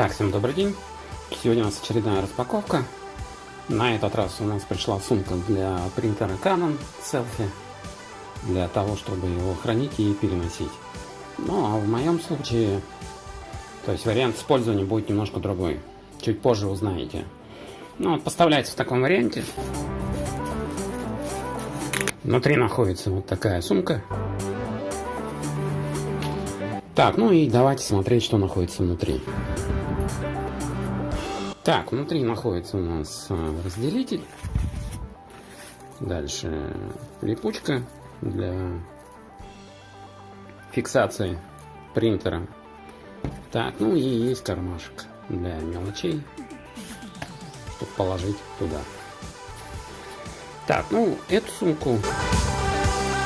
Так, всем добрый день. Сегодня у нас очередная распаковка. На этот раз у нас пришла сумка для принтера Canon Selfie. Для того, чтобы его хранить и переносить. Ну, а в моем случае, то есть вариант использования будет немножко другой. Чуть позже узнаете. Ну, вот поставляется в таком варианте. Внутри находится вот такая сумка. Так, ну и давайте смотреть, что находится внутри. Так, внутри находится у нас а, разделитель. Дальше липучка для фиксации принтера. Так, ну и есть кармашек для мелочей, чтобы положить туда. Так, ну эту сумку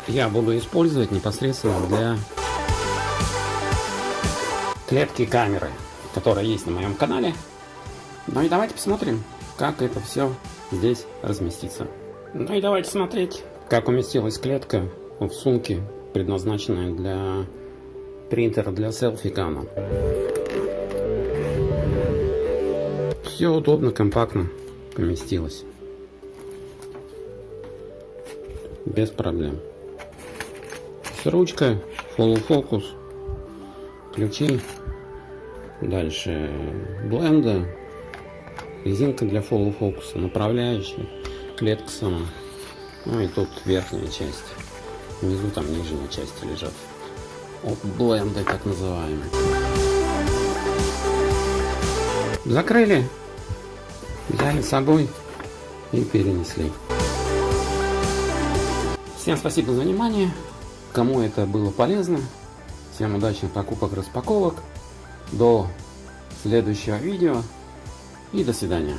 я буду использовать непосредственно для клетки камеры, которая есть на моем канале. Ну и давайте посмотрим, как это все здесь разместится. Ну и давайте смотреть, как уместилась клетка в сумке, предназначенная для принтера для селфи Canon. Все удобно, компактно поместилось. Без проблем. С ручкой, focus, ключи, дальше бленда, резинка для фокуса, направляющая, клетка сама. Ну и тут верхняя часть. Внизу там нижняя часть лежат. От бленды так называемые. Закрыли, взяли с собой и перенесли. Всем спасибо за внимание. Кому это было полезно. Всем удачных покупок, распаковок. До следующего видео. И до свидания.